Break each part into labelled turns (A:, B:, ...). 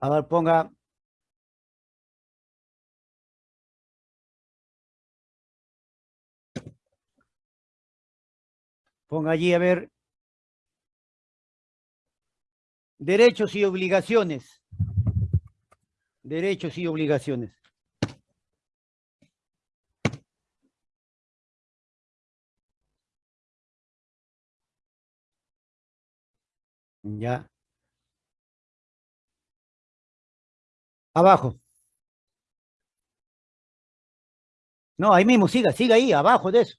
A: A ver, ponga. Ponga allí, a ver. Derechos y obligaciones. Derechos y obligaciones. Ya. Abajo. No, ahí mismo, siga, siga ahí, abajo de eso.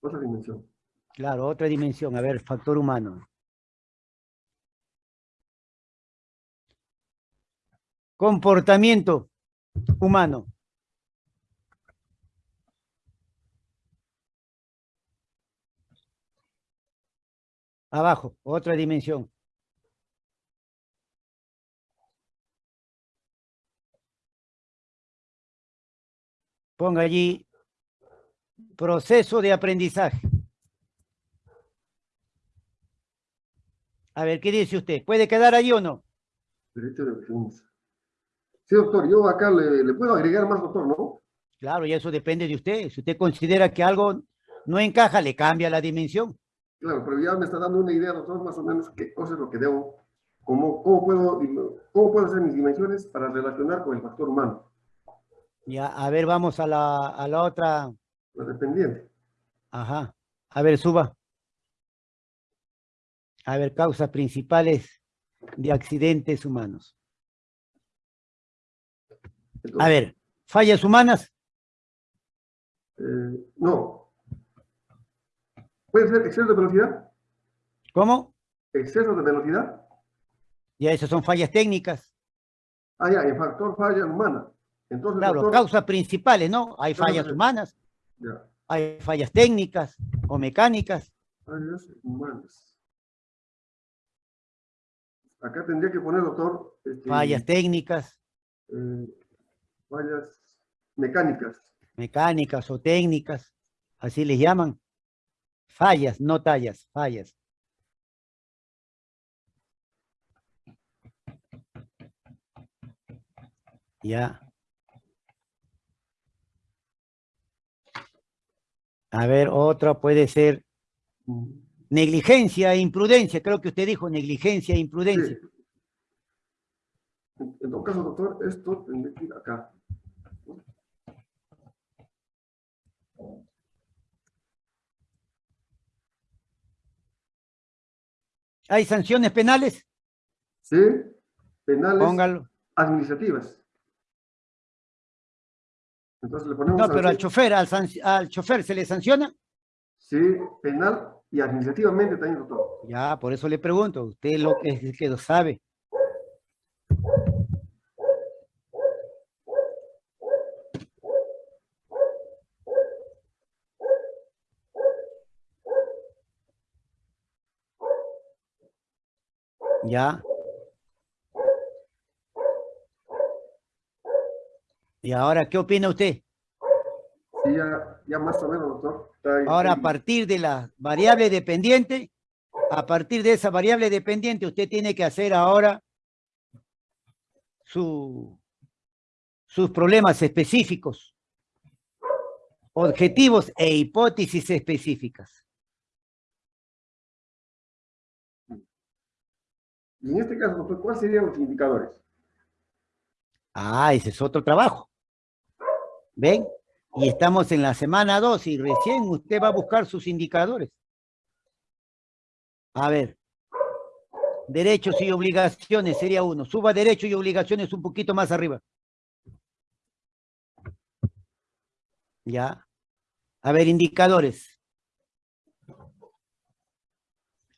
B: Otra dimensión.
A: Claro, otra dimensión. A ver, factor humano. Comportamiento humano. Abajo, otra dimensión. Ponga allí proceso de aprendizaje. A ver, ¿qué dice usted? ¿Puede quedar allí o no?
B: Derecho de defensa. Sí, doctor, yo acá le, le puedo agregar más, doctor, ¿no?
A: Claro, y eso depende de usted. Si usted considera que algo no encaja, le cambia la dimensión.
B: Claro, pero ya me está dando una idea, doctor, más o menos qué cosa es lo que debo, cómo, cómo, puedo, cómo puedo hacer mis dimensiones para relacionar con el factor humano.
A: Ya, a ver, vamos a la, a la otra.
B: La dependiente.
A: Ajá. A ver, suba. A ver, causas principales de accidentes humanos.
B: Entonces,
A: A ver, fallas humanas.
B: eh, no. ¿Puede ser exceso de velocidad?
A: ¿Cómo?
B: ¿Exceso de velocidad?
A: Ya esas son fallas técnicas.
B: Ah, ya, el factor falla humana. Entonces,
A: Claro,
B: doctor,
A: causas principales, ¿no? Hay fallas humanas,
B: ya,
A: hay fallas técnicas o mecánicas.
B: fallas humanas. Acá tendría que poner, doctor, este,
A: Fallas técnicas,
B: eh, fallas mecánicas.
A: mecánicas o técnicas, así les llaman. Fallas, no tallas, fallas. Ya. A ver, otra puede ser negligencia e imprudencia. Creo que usted dijo negligencia e imprudencia.
B: Sí. En todo caso, doctor, esto tendría que ir acá.
A: ¿Hay sanciones penales?
B: Sí, penales
A: Póngalo.
B: administrativas. Entonces le ponemos
A: No, pero al chofer, al chofer se le sanciona.
B: Sí, penal y administrativamente también, doctor.
A: Ya, por eso le pregunto, usted lo que, es que lo sabe. Ya. ¿Y ahora qué opina usted?
B: Sí, ya, ya más o menos, doctor.
A: Ahora, a partir de la variable dependiente, a partir de esa variable dependiente, usted tiene que hacer ahora su, sus problemas específicos, objetivos e hipótesis específicas.
B: Y en este caso, ¿cuáles serían los indicadores?
A: Ah, ese es otro trabajo. ¿Ven? Y estamos en la semana 2 y recién usted va a buscar sus indicadores. A ver. Derechos y obligaciones sería uno. Suba derechos y obligaciones un poquito más arriba. Ya. A ver, indicadores.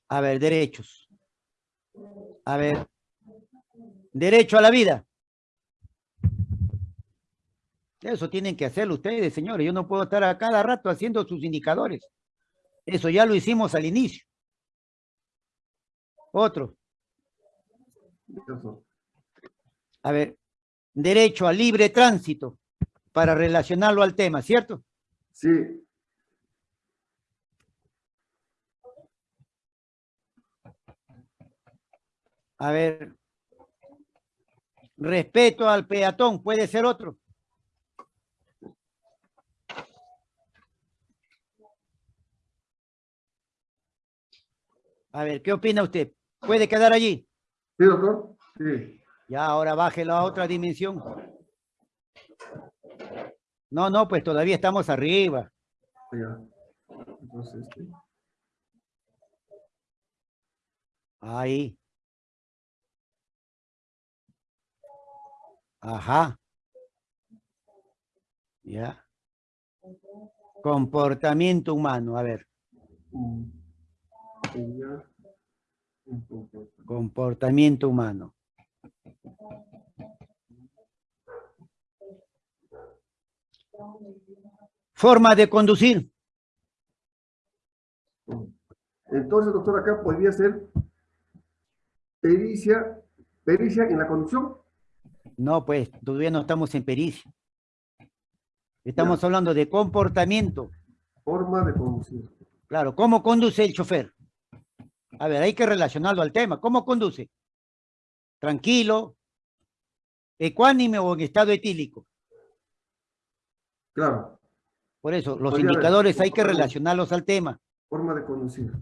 A: A ver, derechos. A ver. Derecho a la vida. Eso tienen que hacerlo ustedes, señores. Yo no puedo estar a cada rato haciendo sus indicadores. Eso ya lo hicimos al inicio. Otro. A ver, derecho a libre tránsito para relacionarlo al tema, ¿cierto?
B: Sí,
A: A ver. Respeto al peatón, puede ser otro. A ver, ¿qué opina usted? ¿Puede quedar allí?
B: ¿Sí, doctor? Sí.
A: Ya, ahora baje la otra dimensión. No, no, pues todavía estamos arriba.
B: Ya. Entonces, este,
A: Ahí. Ajá. Ya. Comportamiento humano, a ver.
B: mm, sería un poco-
A: Comportamiento humano. Forma de conducir.
B: Entonces, doctor, acá podría ser pericia, pericia en la conducción.
A: No, pues todavía no estamos en pericia. Estamos hablando de comportamiento.
B: Forma de conducir.
A: Claro, ¿cómo conduce el chofer? A ver, hay que relacionarlo al tema. ¿Cómo conduce? Tranquilo, ecuánime o en estado etílico.
B: Claro,
A: Por eso, los
B: Podría haber.
A: indicadores hay que relacionarlos al tema.
B: forma de conducir.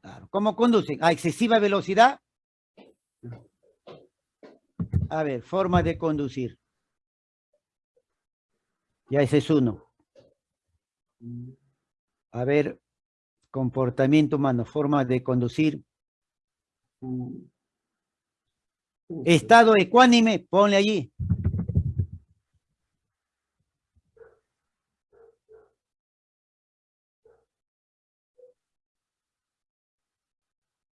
A: Claro. ¿Cómo conducen? ¿A excesiva velocidad? A ver, forma de conducir. Ya ese es uno. A ver, comportamiento humano, forma de conducir. Estado ecuánime, ponle allí.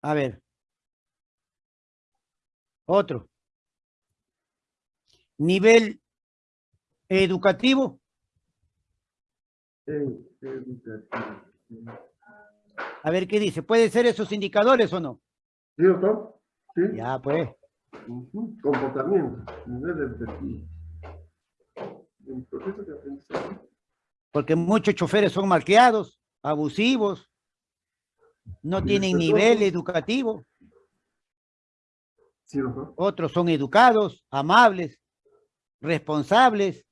A: A ver. Otro. Nivel educativo.
B: Educativo.
A: A ver qué dice. ¿Puede ser esos indicadores o no?
B: ¿Sí, doctor? Sí.
A: Ya, pues.
B: Comportamiento. Nivel educativo. En proceso de aprendizaje.
A: Porque muchos choferes son malcriados, abusivos, no tienen nivel educativo.
B: Sí, doctor.
A: Otros son educados, amables, responsables.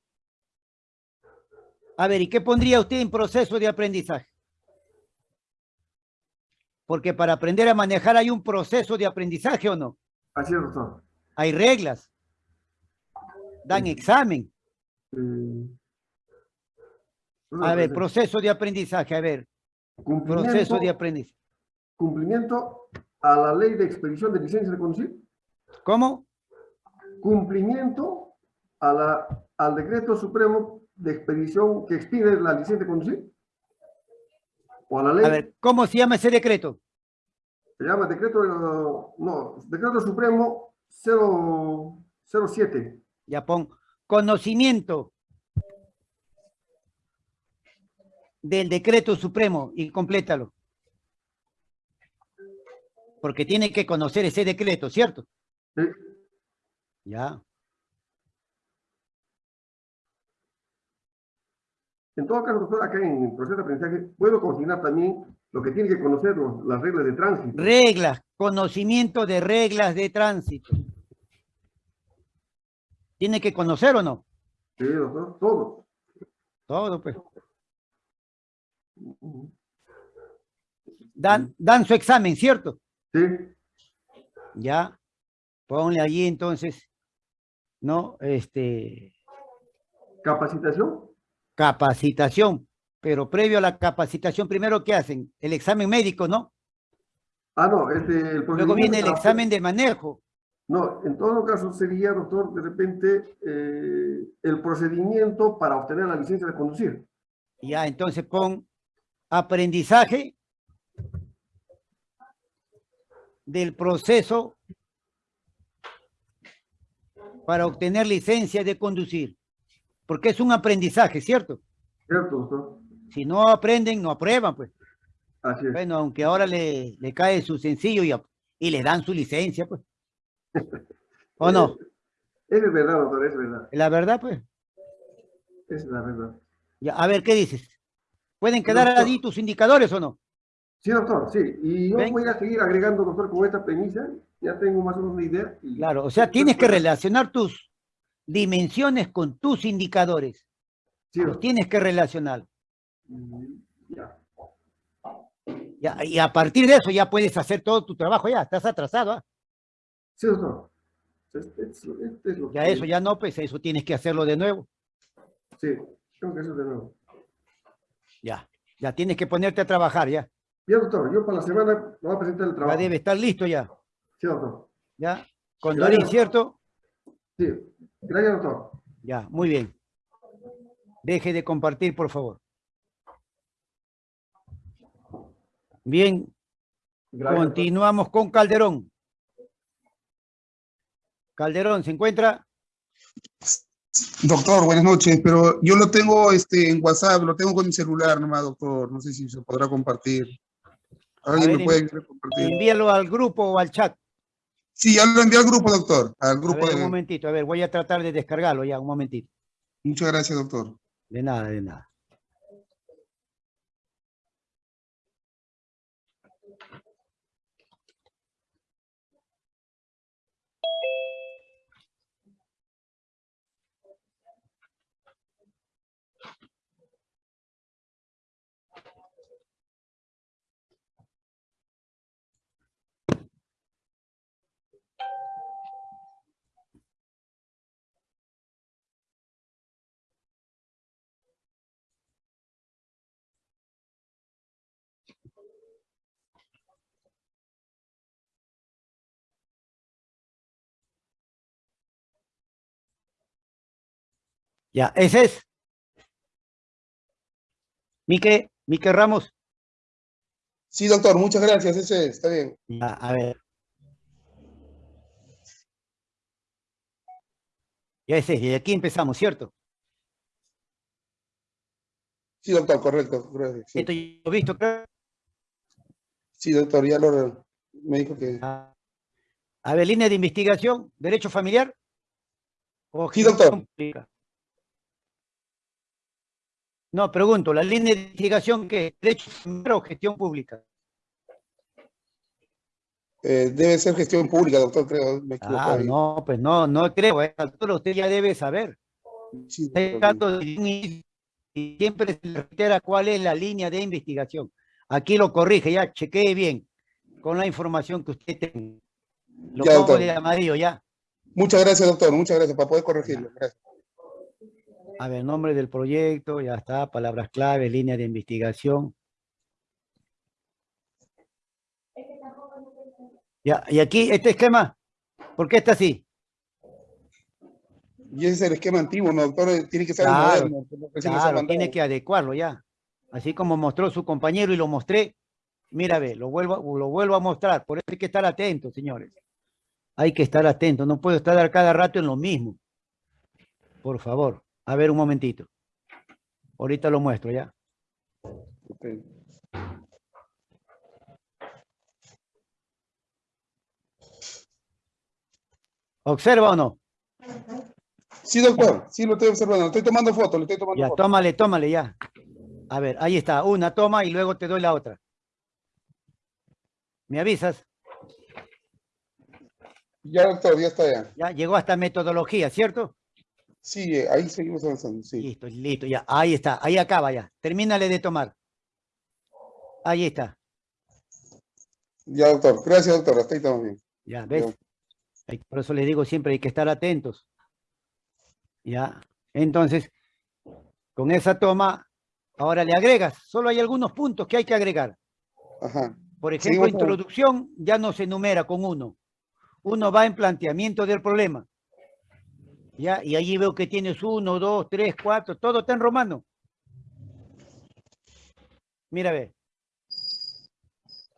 A: A ver, ¿y qué pondría usted en proceso de aprendizaje? Porque para aprender a manejar hay un proceso de aprendizaje o no.
B: Así es, doctor.
A: Hay reglas. Dan examen. A ver, proceso de aprendizaje. A ver,
B: cumplimiento,
A: proceso de aprendizaje.
B: cumplimiento a la ley de expedición de licencia de conducir.
A: ¿Cómo?
B: Cumplimiento a la, al decreto supremo de expedición que expide la licencia de conducir. O a la ley,
A: A ver, ¿cómo se llama ese decreto?
B: se llama decreto, eh, no, decreto supremo 0, 07.
A: Ya pon conocimiento del decreto supremo y complétalo. Porque tiene que conocer ese decreto, ¿cierto?
B: Sí.
A: Ya.
B: En todo caso, doctor, acá en el proceso de aprendizaje, puedo consignar también lo que tiene que conocer los- las reglas de tránsito.
A: Reglas, conocimiento de reglas de tránsito. ¿Tiene que conocer o no?
B: Sí, doctor, todo.
A: Todo, pues. Dan, dan su examen, ¿cierto?
B: Sí,
A: Ya. Ponle allí entonces, ¿no? Este,
B: capacitación.
A: Capacitación. Pero previo a la capacitación, primero, ¿qué hacen? El examen médico, ¿no?
B: Ah, no, este, el
A: Luego viene el examen de manejo.
B: No, en todo caso sería, doctor, de repente, eh, el procedimiento para obtener la licencia de conducir.
A: Ya, entonces pon aprendizaje del proceso para obtener licencia de conducir. Porque es un aprendizaje, ¿cierto?
B: ¿Cierto, doctor?
A: Si no aprenden, no aprueban, pues.
B: Así es.
A: Bueno, aunque ahora le, le cae su sencillo y, le dan su licencia, pues. ¿O no?
B: Es verdad, doctor, es verdad.
A: La verdad, pues.
B: Es la verdad.
A: Ya, a ver, ¿qué dices? ¿Pueden quedar
B: Doctor.
A: allí tus indicadores o no?
B: Sí, doctor, sí. Y yo
A: ¿Ven?
B: voy a seguir agregando, doctor, con esta premisa. Ya tengo más o menos una idea. y-
A: Claro, o sea, tienes que relacionar tus dimensiones con tus indicadores.
B: Sí,
A: Los tienes que relacionar.
B: Mm, Ya.
A: Ya, y a partir de eso ya puedes hacer todo tu trabajo ya, estás atrasado. ¿ah?
B: Sí, doctor. Este, es- este es lo
A: Ya
B: que-
A: eso ya no, pues eso tienes que hacerlo de nuevo.
B: Sí, tengo que hacer de nuevo.
A: Ya, ya tienes que ponerte a trabajar ya.
B: Bien, doctor, yo para la semana me voy a presentar el
A: Ya
B: trabajo.
A: debe estar listo ya.
B: Sí, doctor.
A: Ya, con. Dorín, ¿cierto?
B: Sí, gracias, doctor.
A: Ya, muy bien. Deje de compartir, por favor. Bien,
B: Gracias, doctor.
A: continuamos con Calderón. Calderón, ¿se encuentra?
C: Doctor, buenas noches, pero yo lo tengo este, en WhatsApp, lo tengo con mi celular nomás, doctor. No sé si se podrá compartir. ¿Alguien
A: ver,
C: me puede compartir?
A: Envíalo al grupo o al chat.
C: Sí, ya lo envié al grupo, doctor. Al
A: A
C: grupo
A: un momentito, a ver, voy a tratar de descargarlo ya, un momentito.
C: Muchas gracias, doctor.
A: De nada, de nada. Ya, ese es. Mique, Mique Ramos.
C: Sí, doctor, muchas gracias. Ese es, está bien.
A: Ya, a ver. Ya ese es, y aquí empezamos, ¿cierto?
C: Sí, doctor, correcto. Gracias. Sí,
A: Esto ya lo he visto, creo.
C: Sí, doctor, ya lo me dijo que...
A: Ah, A ver, línea de investigación, derecho familiar. o
C: Sí, doctor.
A: pública? No, pregunto, la línea de investigación que es derecho o gestión pública.
C: eh, debe ser gestión pública, doctor, creo. Me equivoco
A: Ah,
C: ahí.
A: no, pues no, no creo. Altura usted ya debe saber.
C: Sí,
A: y siempre se reitera cuál es la línea de investigación. Aquí lo corrige, ya chequee bien con la información que usted tenga. Lo
C: Ya,
A: pongo
C: doctor.
A: de amarillo ya.
C: Muchas gracias, doctor. Muchas gracias para poder corregirlo. Gracias.
A: A ver, nombre del proyecto, ya está, palabras clave, línea de investigación. Ya, y aquí, este esquema, ¿por qué está así?
C: Y ese es el esquema antiguo, ¿no, doctor? Tiene que ser
A: Claro,
C: moderno.
A: Claro, tiene que adecuarlo ya. Así como mostró su compañero y lo mostré. Mira, ve, lo vuelvo, lo vuelvo a mostrar. Por eso hay que estar atentos, señores. Hay que estar atentos. No puedo estar cada rato en lo mismo. Por favor. A ver un momentito. Ahorita lo muestro ya. ¿Observa o no?
C: Sí, doctor. Sí, lo estoy observando. Estoy tomando fotos, le estoy tomando
A: Ya, tómale, tómale ya. A ver, ahí está. Una toma y luego te doy la otra. ¿Me avisas?
C: Ya, doctor, ya está ya.
A: Ya llegó hasta metodología, ¿cierto?
C: Sí, ahí seguimos avanzando, sí.
A: Listo, listo, ya. Ahí está, ahí acaba ya. Termínale de tomar. Ahí está.
C: Ya, doctor. Gracias, doctor. Hasta ahí estamos bien.
A: Ya, ¿ves? Por eso les digo siempre hay que estar atentos. Ya. Entonces, con esa toma, ahora le agregas. Solo hay algunos puntos que hay que agregar.
C: Ajá.
A: Por ejemplo,
C: Seguimos
A: introducción ya no se enumera con uno. Uno va en planteamiento del problema. Ya, y allí veo que tienes uno, dos, tres, cuatro, todo está en romano. Mira, ve.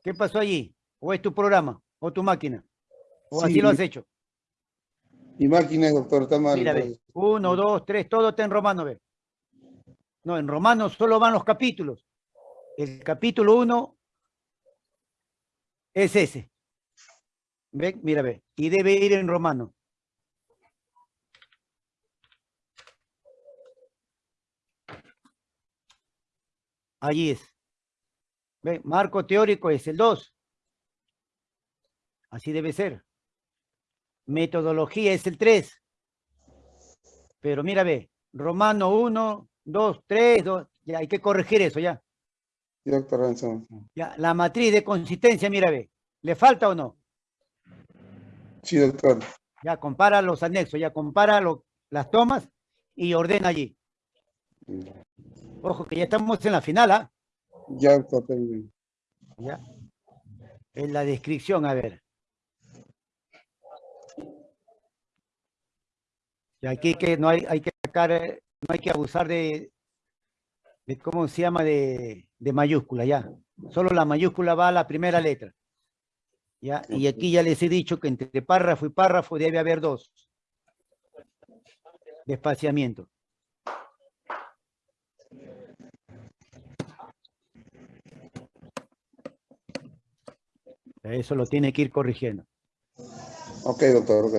A: ¿Qué pasó allí? ¿O es tu programa? ¿O tu máquina? ¿O así
C: Sí.
A: lo has hecho?
C: Mi máquina, doctor, está mal.
A: Mira, ve. Uno, dos, tres, todo está en romano, ve. No, en romano solo van los capítulos. El capítulo uno es ese. ¿Ven? Mira, ve. Y debe ir en romano. Allí es. Ve, marco teórico es el 2. Así debe ser. Metodología es el 3. Pero mira, ve, Romano 1, 2, 3, 2. Ya hay que corregir eso ya.
C: Sí, doctor
A: ya. La matriz de consistencia, mira, ve. ¿Le falta o no?
C: Sí, doctor.
A: Ya compara los anexos, ya compara lo- las tomas y ordena allí. Ojo que ya estamos en la final, ¿ah?
C: Ya, doctor. tengo.
A: Ya. En la descripción, a ver. Y aquí que no hay, hay que sacar, eh, no hay que abusar de, de cómo se llama de, de mayúscula, ya. Solo la mayúscula va a la primera letra. Ya, y aquí ya les he dicho que entre párrafo y párrafo debe haber dos. De espaciamiento. Eso lo tiene que ir corrigiendo.
C: Ok, doctor.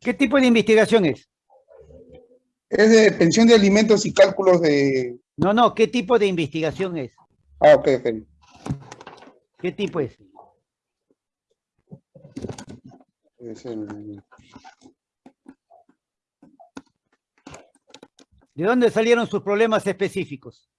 A: ¿Qué tipo de investigación es?
C: Es de pensión de alimentos y cálculos de...
A: No, no, ¿qué tipo de investigación es?
C: Ah, ok, ok.
A: ¿Qué tipo es?
C: Es el-
A: ¿De dónde salieron sus problemas específicos?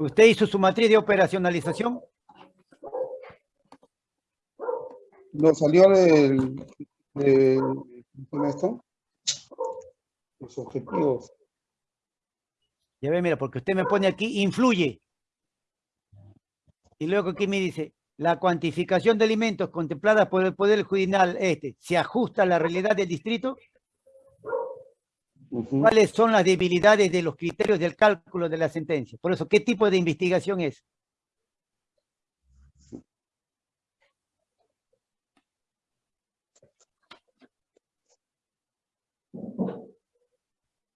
A: ¿Usted hizo su matriz de operacionalización?
C: No, salió del... del- ¿Cómo se llama esto? Los objetivos.
A: Ya ve, mira, porque usted me pone aquí, influye. Y luego aquí me dice, la cuantificación de alimentos contemplada por el Poder Judicial este, ¿se ajusta a la realidad del distrito? ¿Cuáles son las debilidades de los criterios del cálculo de la sentencia? Por eso, ¿qué tipo de investigación es?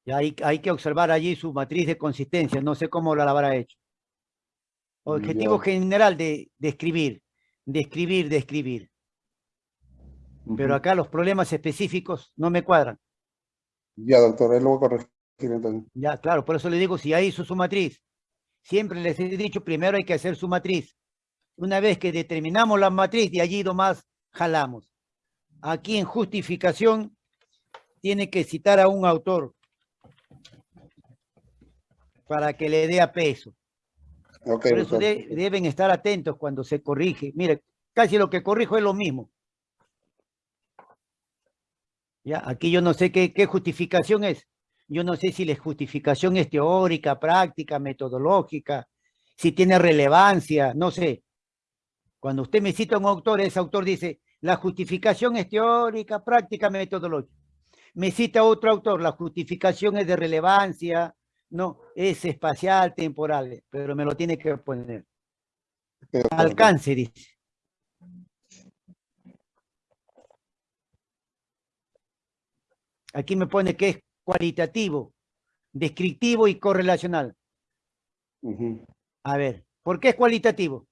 A: Y hay, hay que observar allí su matriz de consistencia, no sé cómo la habrá hecho. Objetivo
C: Ya.
A: general de, de escribir, de escribir, de escribir. Pero acá los problemas específicos no me cuadran.
C: Ya, doctor, él lo voy a corregir entonces.
A: Ya, claro, por eso le digo, si ya hizo su matriz, siempre les he dicho, primero hay que hacer su matriz. Una vez que determinamos la matriz, de allí nomás jalamos. Aquí en justificación, tiene que citar a un autor para que le dé a peso. Por eso de- deben estar atentos cuando se corrige. Mire, casi lo que corrijo es lo mismo. Ya, aquí yo no sé qué, qué justificación es. Yo no sé si la justificación es teórica, práctica, metodológica, si tiene relevancia, no sé. Cuando usted me cita a un autor, ese autor dice, la justificación es teórica, práctica, metodológica. Me cita otro autor, la justificación es de relevancia, no, es espacial, temporal, pero me lo tiene que poner.
C: Doctor.
A: Alcance, dice. Aquí me pone que es cualitativo, descriptivo y correlacional. A ver, ¿por qué es cualitativo?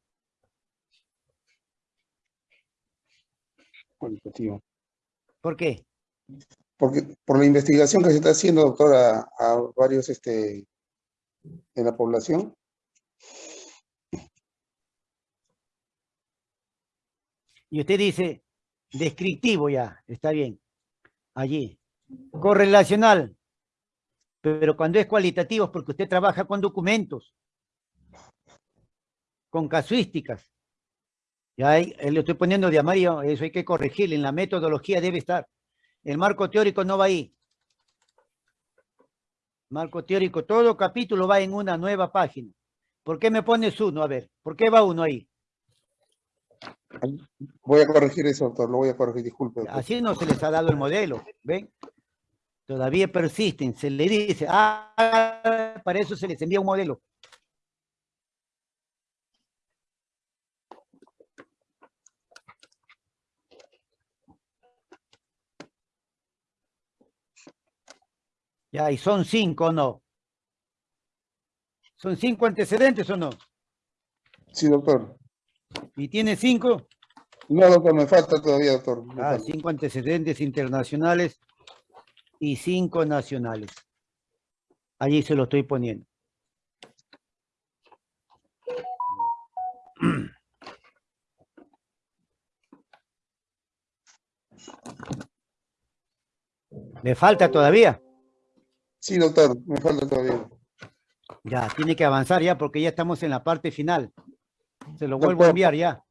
C: Cualitativo.
A: ¿Por qué?
C: Porque por la investigación que se está haciendo, doctor, a, varios este, en la población,
A: Y usted dice descriptivo ya, está bien. Allí. Correlacional. Pero cuando es cualitativo es porque usted trabaja con documentos, con casuísticas. Ya ahí, eh, le estoy poniendo de amarillo, eso hay que corregirle, en la metodología debe estar. El marco teórico no va ahí. Marco teórico, todo capítulo va en una nueva página. ¿Por qué me pones uno? A ver, ¿por qué va uno ahí?
C: voy a corregir eso, doctor, lo voy a corregir, disculpe. doctor.
A: Así no se les ha dado el modelo, ¿ven? Todavía persisten, se le dice, ah, para eso se les envía un modelo. Ya, y son cinco, ¿o ¿no? ¿Son cinco antecedentes o no?
C: Sí, doctor.
A: ¿Y tiene cinco?
C: No, doctor, me falta todavía, doctor. me
A: Ah,
C: falta.
A: cinco antecedentes internacionales y cinco nacionales. Allí se lo estoy poniendo. ¿Le falta todavía?
C: Sí, doctor, me falta todavía.
A: Ya, tiene que avanzar ya porque ya estamos en la parte final. Se lo vuelvo
C: Doctor.
A: a enviar ya.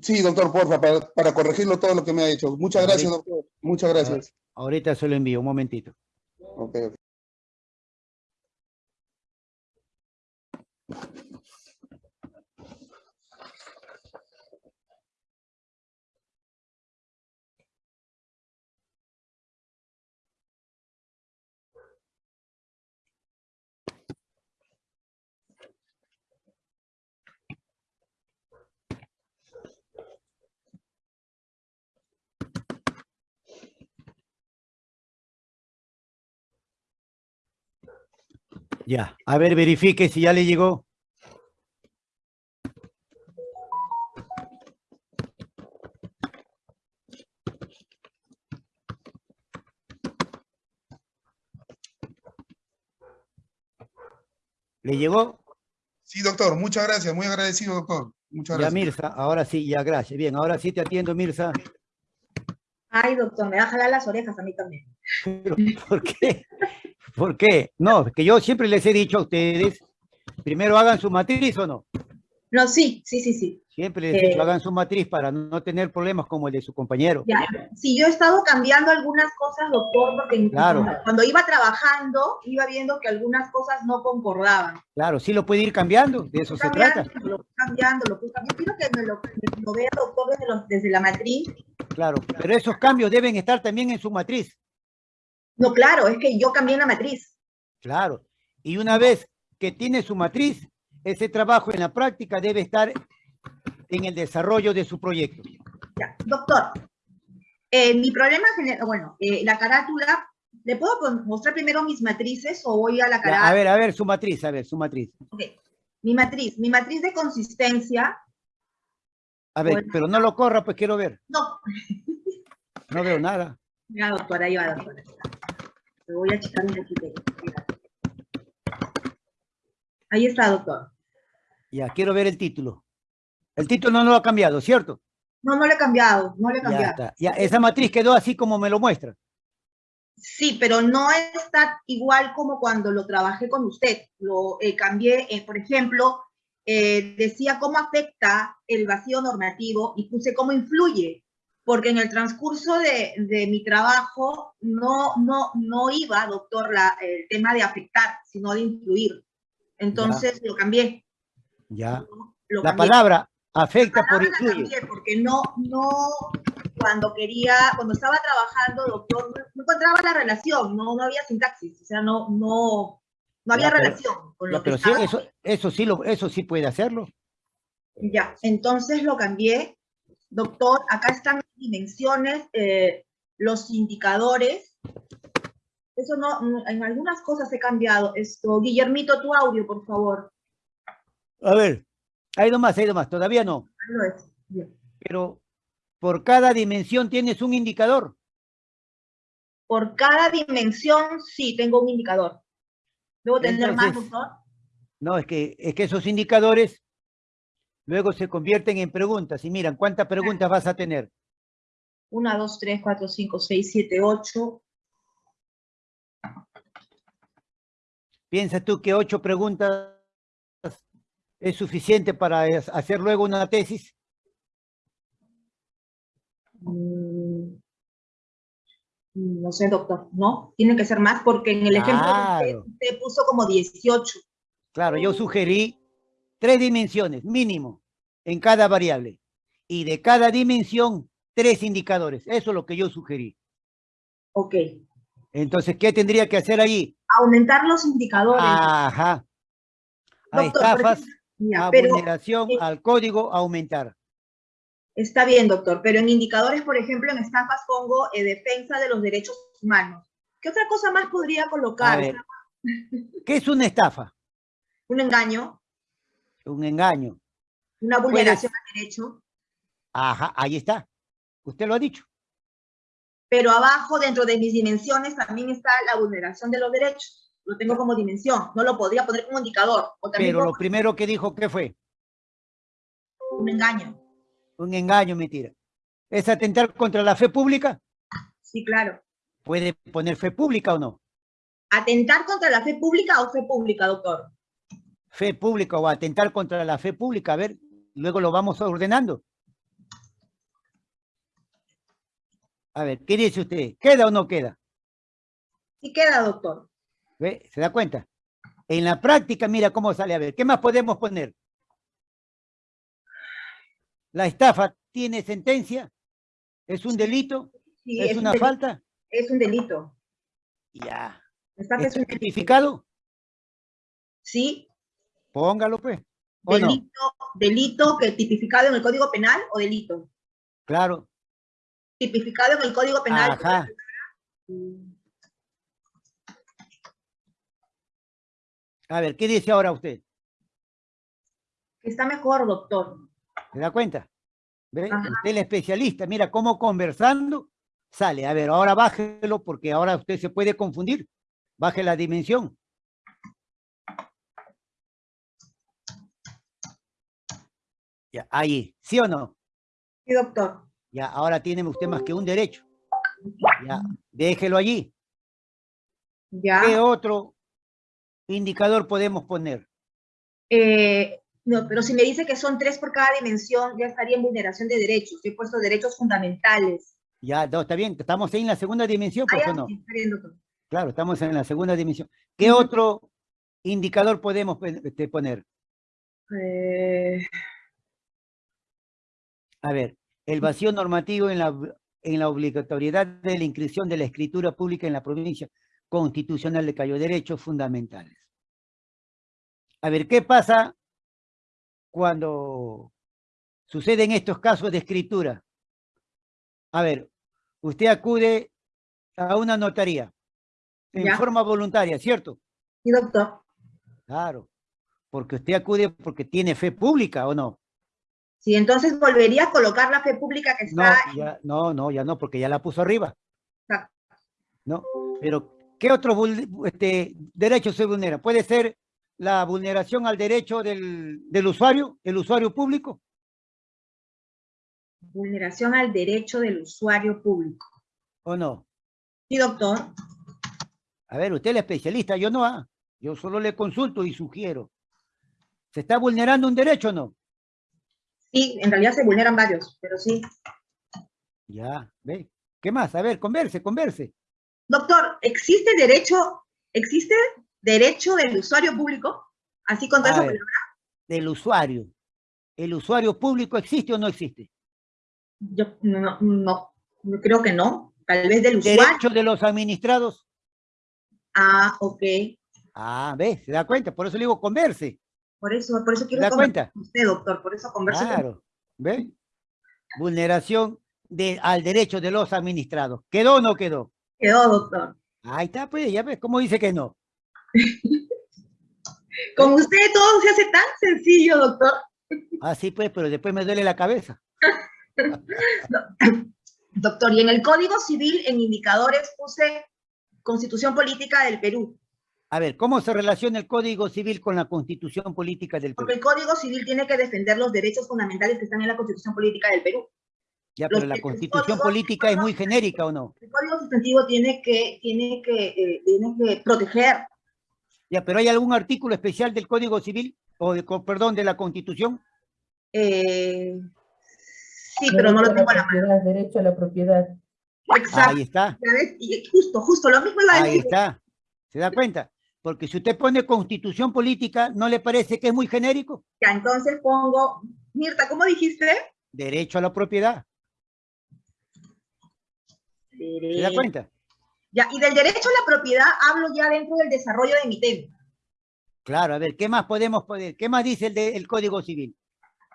C: Sí, doctor, porfa, para, para corregirlo todo lo que me ha hecho. Muchas gracias, doctor. Muchas gracias.
A: Ahorita se lo envío, un momentito.
C: Ok, ok.
A: Ya, a ver, verifique si ya le llegó. ¿Le llegó?
C: Sí, doctor, muchas gracias. Muy agradecido, doctor. Muchas
A: Ya,
C: gracias.
A: Mirza, ahora sí, ya, gracias. Bien, ahora sí te atiendo, Mirza.
D: Ay, doctor, me va a jalar las orejas a mí también.
A: Pero, ¿Por qué? ¿Por qué? No, que yo siempre les he dicho a ustedes, primero hagan su matriz o no.
D: No, sí, sí, sí, sí.
A: Siempre les he dicho,
D: Eh.
A: hagan su matriz para no tener problemas como el de su compañero.
D: Ya. Sí, yo he estado cambiando algunas cosas, doctor, porque
A: Claro.
D: cuando, iba trabajando, iba viendo que algunas cosas no concordaban.
A: Claro, sí lo puede ir cambiando, de eso se trata.
D: Lo cambiando, lo cambiando. Quiero que me lo, me lo vea, doctor, desde, los- desde la matriz.
A: Claro, pero esos cambios deben estar también en su matriz.
D: No, claro, es que yo cambié la matriz.
A: Claro. Y una vez que tiene su matriz, ese trabajo en la práctica debe estar en el desarrollo de su proyecto.
D: Ya. Doctor, eh, mi problema, bueno, eh, la carátula, ¿le puedo mostrar primero mis matrices o voy a la
A: Ya,
D: carátula?
A: a ver, a ver, su matriz, a ver, su matriz.
D: Ok. Mi matriz, mi matriz de consistencia,
A: A ver,
D: Bueno.
A: pero no lo corra, pues quiero ver.
D: no,
A: No veo nada.
D: ya doctora, ahí va doctora. Voy a achicar un poquito. Ahí está, doctor.
A: Ya, quiero ver el título. El título no lo ha cambiado, ¿cierto?
D: No, no le he cambiado, no le he
A: Ya
D: cambiado.
A: está. Ya, esa matriz quedó así como me lo muestra.
D: Sí, pero no está igual como cuando lo trabajé con usted. Lo eh, cambié, eh, por ejemplo, eh, decía cómo afecta el vacío normativo y puse cómo influye, porque en el transcurso de, de mi trabajo no, no, no iba, doctor, la, el tema de afectar, sino de influir. Entonces lo cambié.
A: Ya.
D: lo
A: La
D: cambié.
A: palabra afecta por
D: palabra la
A: influye.
D: cambié porque no, no, cuando quería, cuando estaba trabajando, doctor, no, encontraba la relación, no, no había sintaxis, o sea, no, no, no había
A: Ya, pero-
D: relación con
A: Ya,
D: lo que
A: pero sí, eso, eso sí lo, eso sí puede hacerlo.
D: Ya, entonces lo cambié. Doctor, acá están las dimensiones, eh, los indicadores. Eso no, en algunas cosas he cambiado. Esto, Guillermito, tu audio, por favor.
A: A ver, hay más, hay más, todavía no.
D: Ahí es. Bien.
A: Pero por cada dimensión tienes un indicador.
D: Por cada dimensión, sí, tengo un indicador. ¿Debo tener más, doctor?
A: No, es que, es que esos indicadores luego se convierten en preguntas. Y miran, ¿cuántas preguntas vas a tener?
D: 1, 2, 3, 4, 5, 6, 7, 8.
A: ¿Piensas tú que ocho preguntas es suficiente para hacer luego una tesis?
D: Mm, No sé, doctor, ¿no? Tiene que ser más porque en el ejemplo
A: Claro.
D: usted, usted puso como 18.
A: Claro, yo sugerí tres dimensiones mínimo en cada variable. Y de cada dimensión, tres indicadores. Eso es lo que yo sugerí.
D: Ok.
A: Entonces, ¿qué tendría que hacer allí?
D: Aumentar los indicadores.
A: Ajá. A
D: Doctor,
A: estafas, a
D: pero
A: vulneración,
D: eh,
A: al código, aumentar.
D: está bien, doctor, pero en indicadores, por ejemplo, en estafas pongo eh, defensa de los derechos humanos. ¿Qué otra cosa más podría colocar?
A: ver, ¿qué es una estafa?
D: Un engaño,
A: Un engaño.
D: Una vulneración al derecho,
A: Ajá, ahí está. Usted lo ha dicho.
D: pero abajo, dentro de mis dimensiones, también está la vulneración de los derechos. Lo tengo como dimensión, no lo podría poner como indicador. O también
A: Pero lo primero que dijo, ¿qué fue?
D: un engaño.
A: Un engaño, mentira. ¿Es atentar contra la fe pública?
D: Sí, claro.
A: ¿Puede poner fe pública o no?
D: ¿Atentar contra la fe pública o fe pública, doctor?
A: Fe pública o atentar contra la fe pública. A ver, luego lo vamos ordenando. A ver, ¿qué dice usted? ¿Queda o no queda?
D: Sí queda, doctor.
A: ¿Ve? ¿Se da cuenta? En la práctica, mira cómo sale. A ver, ¿qué más podemos poner? La estafa tiene sentencia, es un delito,
D: Sí,
A: es
D: un
A: una
D: delito.
A: falta.
D: Es un delito.
A: Ya. ¿Está
D: un
A: tipificado?
D: Sí,
A: Póngalo, pues.
D: Delito, delito que tipificado en el Código Penal o delito.
A: Claro.
D: Tipificado en el Código Penal.
A: Ajá. A ver, ¿qué dice ahora usted?
D: Está mejor, doctor.
A: ¿Se da cuenta? ¿Ve? Usted es el especialista. Mira cómo conversando sale. A ver, ahora bájelo porque ahora usted se puede confundir. Baje la dimensión. Ya, ahí. ¿Sí o no?
D: Sí, doctor.
A: Ya, ahora tiene usted más que un derecho. Ya, déjelo allí.
D: Ya.
A: ¿Qué otro indicador podemos poner?
D: Eh, no, pero si me dice que son tres por cada dimensión, ya estaría en vulneración de derechos. Yo he puesto derechos fundamentales.
A: Ya, no, está bien. Estamos ahí en la segunda dimensión, ¿por
D: ya,
A: qué no?
D: sí, está bien, doctor.
A: Claro, estamos en la segunda dimensión. ¿Qué otro indicador podemos este, poner?
D: Eh,
A: A ver, el vacío normativo en la, en la obligatoriedad de la inscripción de la escritura pública en la provincia constitucional de Cayo, derechos fundamentales. A ver, ¿qué pasa cuando suceden estos casos de escritura? A ver, usted acude a una notaría en
D: Ya.
A: forma voluntaria, ¿cierto?
D: sí, doctor.
A: Claro, porque usted acude porque tiene fe pública, ¿o no?
D: Sí, entonces volvería a colocar la fe pública que
A: No,
D: está.
A: ya, no, no, ya no, porque ya la puso arriba.
D: Exacto.
A: ¿No? Pero, ¿qué otros vul- este, derechos se vulneran? ¿Puede ser la vulneración al derecho del, del usuario, el usuario público?
D: Vulneración al derecho del usuario público.
A: ¿O no?
D: Sí, doctor.
A: A ver, usted es el especialista, yo no, ah. Yo solo le consulto y sugiero. ¿Se está vulnerando un derecho o no?
D: Sí, en realidad se vulneran varios, pero sí.
A: Ya, ve. ¿Qué más? A ver, converse, converse.
D: Doctor, ¿existe derecho, existe derecho del usuario público? Así con todo
A: A
D: eso.
A: ver, del usuario. ¿El usuario público existe o no existe?
D: Yo no, no, no, creo que no. Tal vez del usuario.
A: ¿Derecho de los administrados?
D: Ah, ok.
A: Ah, ve, se da cuenta, por eso le digo converse.
D: Por eso, por eso
A: ¿Se
D: quiero
A: cuenta?
D: con usted, doctor. Por eso converso con
A: Claro, ¿ve? Vulneración de, al derecho de los administrados. ¿Quedó o no quedó?
D: Quedó, doctor.
A: Ahí está, pues, ya ves, ¿cómo dice que no?
D: Con usted todo se hace tan sencillo, doctor.
A: Así pues, pero después me duele la cabeza.
D: Doctor, y en el Código Civil, en indicadores, puse Constitución Política del Perú.
A: A ver, ¿cómo se relaciona el Código Civil con la Constitución Política del
D: Porque
A: Perú?
D: el Código Civil tiene que defender los derechos fundamentales que están en la Constitución Política del Perú.
A: Ya,
D: los
A: pero la Constitución Política es muy genérica, ¿o no?
D: El Código Sustantivo tiene que, tiene que, eh, tiene que proteger.
A: Ya, pero ¿hay algún artículo especial del Código Civil, o de, perdón, de la Constitución?
D: eh, sí, pero no lo tengo a la mano.
E: Derecho a la propiedad.
D: Exacto.
A: Ahí está,
D: y justo, justo, lo mismo iba a
A: ahí está. ¿Se da cuenta? Porque si usted pone Constitución Política, ¿no le parece que es muy genérico?
D: Ya, entonces pongo, Mirta, ¿cómo dijiste?
A: Derecho a la propiedad. ¿Se da cuenta?
D: Ya, y del derecho a la propiedad hablo ya dentro del desarrollo de mi tema.
A: Claro, a ver, ¿qué más podemos poner? ¿Qué más dice el, de- el Código Civil?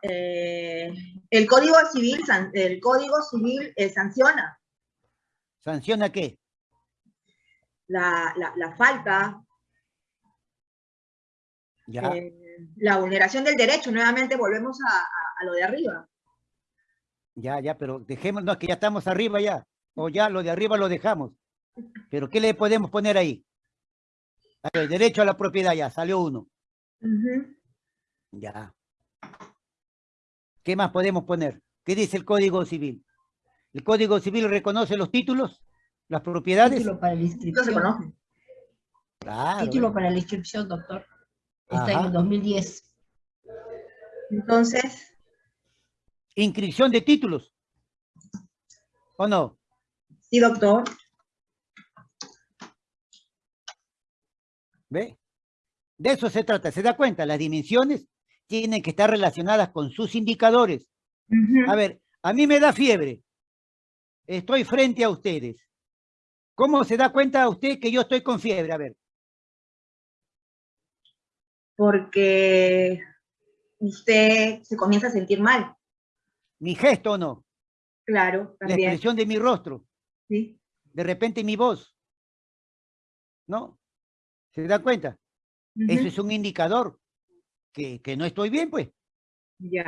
D: Eh, el Código Civil, san- el Código Civil eh, sanciona.
A: ¿Sanciona qué?
D: la, la, la falta, eh, la vulneración del derecho, nuevamente volvemos a, a- a lo de arriba.
A: ya, ya, pero dejémonos que ya estamos arriba ya. O ya lo de arriba lo dejamos. Pero ¿qué le podemos poner ahí? Ver, derecho a la propiedad ya, salió uno. Ya. ¿Qué más podemos poner? ¿Qué dice el Código Civil? ¿El Código Civil reconoce los títulos? ¿Las propiedades?
E: Título para la
D: Esto se
E: inscripción.
D: conoce.
A: Claro.
E: Título para la inscripción, doctor. Está en el 2010.
D: Entonces,
A: Inscripción de títulos. ¿O no?
D: sí, doctor.
A: ¿Ve? De eso se trata. ¿Se da cuenta? Las dimensiones tienen que estar relacionadas con sus indicadores. A ver, a mí me da fiebre. Estoy frente a ustedes. ¿Cómo se da cuenta usted que yo estoy con fiebre? A ver,
D: Porque usted se comienza a sentir mal.
A: mi gesto o no,
D: Claro,
A: la
D: también.
A: expresión de mi rostro,
D: Sí.
A: de repente mi voz. ¿No? ¿Se da cuenta? Eso es un indicador que, que no estoy bien, pues.
D: Ya.